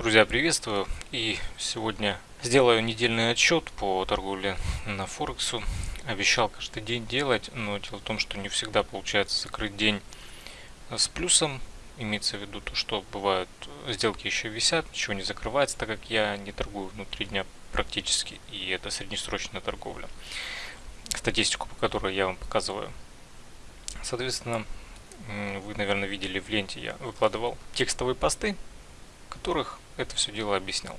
Друзья, приветствую! И сегодня сделаю недельный отчет по торговле на Форексу. Обещал каждый день делать, но дело в том, что не всегда получается закрыть день с плюсом. Имеется в виду то, что бывают сделки еще висят, ничего не закрывается, так как я не торгую внутри дня практически, и это среднесрочная торговля. Статистику, по которой я вам показываю. Соответственно, вы, наверное, видели в ленте, я выкладывал текстовые посты, которых это все дело объяснял.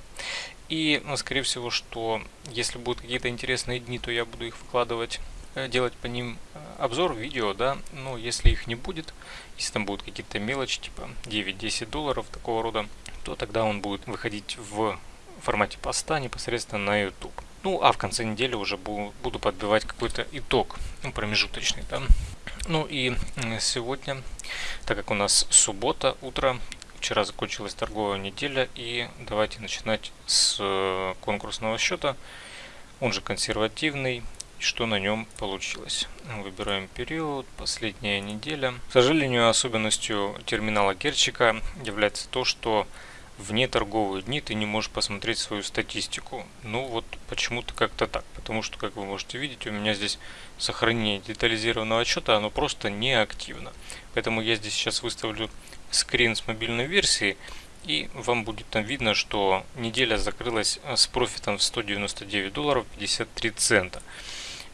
И, ну, скорее всего, что если будут какие-то интересные дни, то я буду их выкладывать, э, делать по ним э, обзор, видео, да, но если их не будет, если там будут какие-то мелочи, типа 9-10 долларов такого рода, то тогда он будет выходить в формате поста непосредственно на YouTube. Ну, а в конце недели уже буду подбивать какой-то итог, ну, промежуточный, да. Ну и сегодня, так как у нас суббота, утро, Вчера закончилась торговая неделя и давайте начинать с э, конкурсного счета. Он же консервативный. Что на нем получилось? Выбираем период, последняя неделя. К сожалению, особенностью терминала Герчика является то, что в неторговые дни ты не можешь посмотреть свою статистику. Ну вот почему-то как-то так. Потому что, как вы можете видеть, у меня здесь сохранение детализированного отчета, оно просто не активно. Поэтому я здесь сейчас выставлю скрин с мобильной версии и вам будет там видно, что неделя закрылась э, с профитом в 199 долларов 53 цента.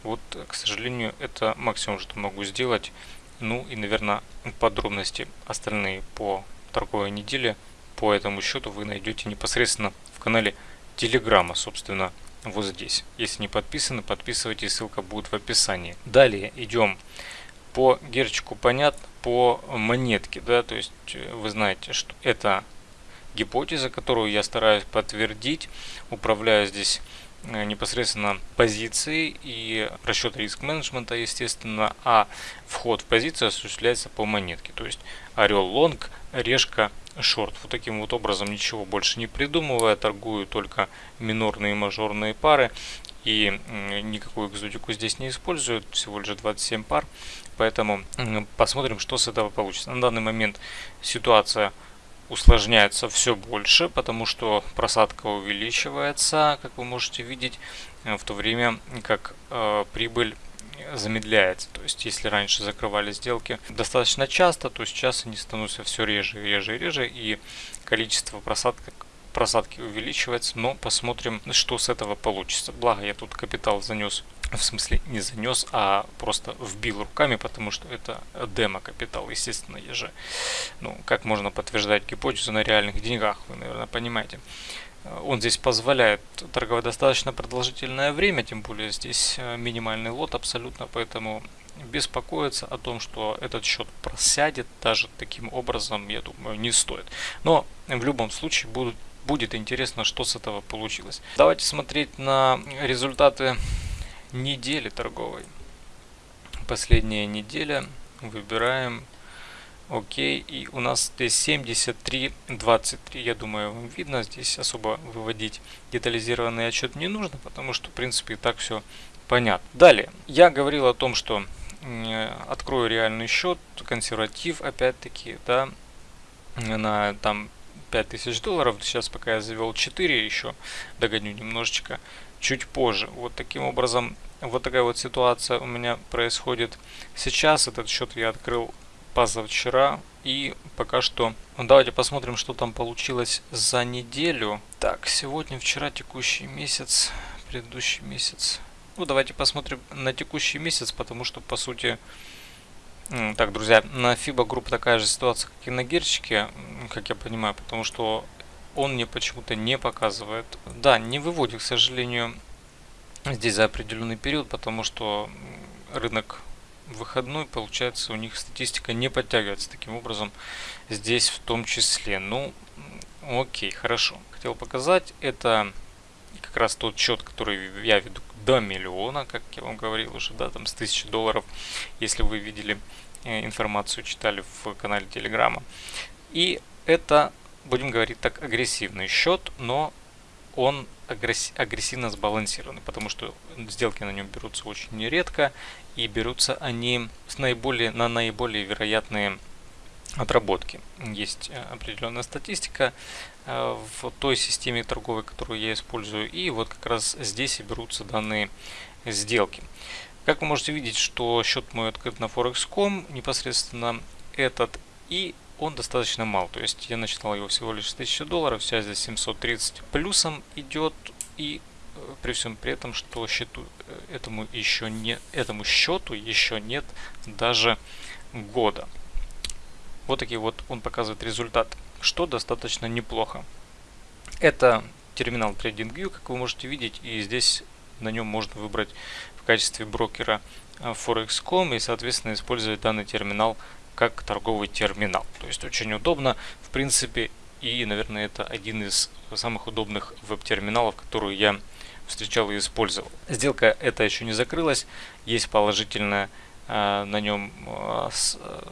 Вот, к сожалению, это максимум, что могу сделать. Ну и, наверное, подробности остальные по торговой неделе по этому счету вы найдете непосредственно в канале Телеграма, собственно, вот здесь. Если не подписаны, подписывайтесь, ссылка будет в описании. Далее идем по герчику понятно, по монетке, да, то есть э, вы знаете, что это гипотеза, которую я стараюсь подтвердить, управляю здесь непосредственно позицией и расчет риск менеджмента, естественно, а вход в позицию осуществляется по монетке, то есть орел лонг, решка шорт. Вот таким вот образом ничего больше не придумывая, торгую только минорные и мажорные пары и никакую экзотику здесь не использую, всего лишь 27 пар, поэтому посмотрим, что с этого получится. На данный момент ситуация усложняется все больше, потому что просадка увеличивается, как вы можете видеть, э, в то время как э, прибыль замедляется. То есть, если раньше закрывали сделки достаточно часто, то сейчас они становятся все реже, реже реже, и количество просадок просадки увеличивается, но посмотрим, что с этого получится. Благо я тут капитал занес, в смысле не занес, а просто вбил руками, потому что это демо-капитал, естественно, я же, ну, как можно подтверждать гипотезу на реальных деньгах, вы, наверное, понимаете. Он здесь позволяет торговать достаточно продолжительное время, тем более здесь э, минимальный лот абсолютно, поэтому беспокоиться о том, что этот счет просядет даже таким образом, я думаю, не стоит. Но в любом случае будут будет интересно, что с этого получилось. Давайте смотреть на результаты недели торговой. Последняя неделя. Выбираем ОК. И у нас здесь 73.23. Я думаю, вам видно. Здесь особо выводить детализированный отчет не нужно, потому что, в принципе, и так все понятно. Далее. Я говорил о том, что открою реальный счет, консерватив, опять-таки, да, на там 5000 долларов. Сейчас пока я завел 4 еще, догоню немножечко чуть позже. Вот таким образом, вот такая вот ситуация у меня происходит сейчас. Этот счет я открыл позавчера. И пока что... Ну, давайте посмотрим, что там получилось за неделю. Так, сегодня, вчера, текущий месяц, предыдущий месяц. Ну, давайте посмотрим на текущий месяц, потому что, по сути, так, друзья, на FIBA группа такая же ситуация, как и на Герчике, как я понимаю, потому что он мне почему-то не показывает. Да, не выводит, к сожалению, здесь за определенный период, потому что рынок выходной, получается, у них статистика не подтягивается таким образом здесь в том числе. Ну, окей, хорошо. Хотел показать, это как раз тот счет, который я веду до миллиона, как я вам говорил уже, да, там с 1000 долларов, если вы видели э, информацию, читали в канале Телеграма. И это, будем говорить так, агрессивный счет, но он агрессивно сбалансированный, потому что сделки на нем берутся очень нередко, и берутся они с наиболее, на наиболее вероятные отработки. Есть э, определенная статистика, э, в той системе торговой, которую я использую. И вот как раз здесь и берутся данные сделки. Как вы можете видеть, что счет мой открыт на Forex.com, непосредственно этот, и он достаточно мал. То есть я начинал его всего лишь с 1000 долларов, сейчас здесь 730 плюсом идет, и э, при всем при этом, что счету, э, этому еще не этому счету еще нет даже года. Вот такие вот он показывает результат, что достаточно неплохо. Это терминал TradingView, как вы можете видеть, и здесь на нем можно выбрать в качестве брокера э, Forex.com и, соответственно, использовать данный терминал как торговый терминал. То есть очень удобно, в принципе, и, наверное, это один из самых удобных веб-терминалов, которые я встречал и использовал. Сделка эта еще не закрылась, есть положительная э, на нем э,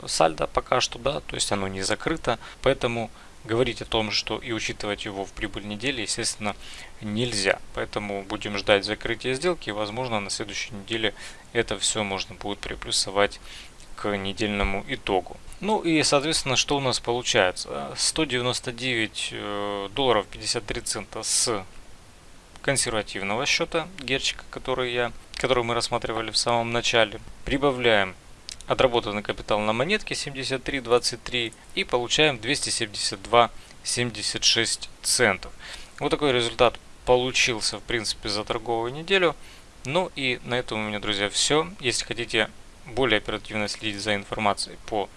сальдо пока что, да, то есть оно не закрыто, поэтому говорить о том, что и учитывать его в прибыль недели, естественно, нельзя. Поэтому будем ждать закрытия сделки, и, возможно, на следующей неделе это все можно будет приплюсовать к недельному итогу. Ну и, соответственно, что у нас получается? 199 э, долларов 53 цента с консервативного счета герчика, который, я, который мы рассматривали в самом начале. Прибавляем отработанный капитал на монетке 73.23 и получаем 272.76 центов. Вот такой результат получился, в принципе, за торговую неделю. Ну и на этом у меня, друзья, все. Если хотите более оперативно следить за информацией по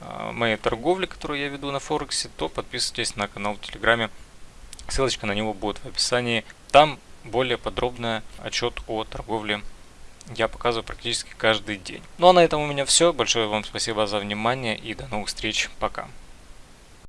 э, моей торговле, которую я веду на Форексе, то подписывайтесь на канал в Телеграме. Ссылочка на него будет в описании. Там более подробный отчет о торговле я показываю практически каждый день. Ну а на этом у меня все. Большое вам спасибо за внимание и до новых встреч. Пока.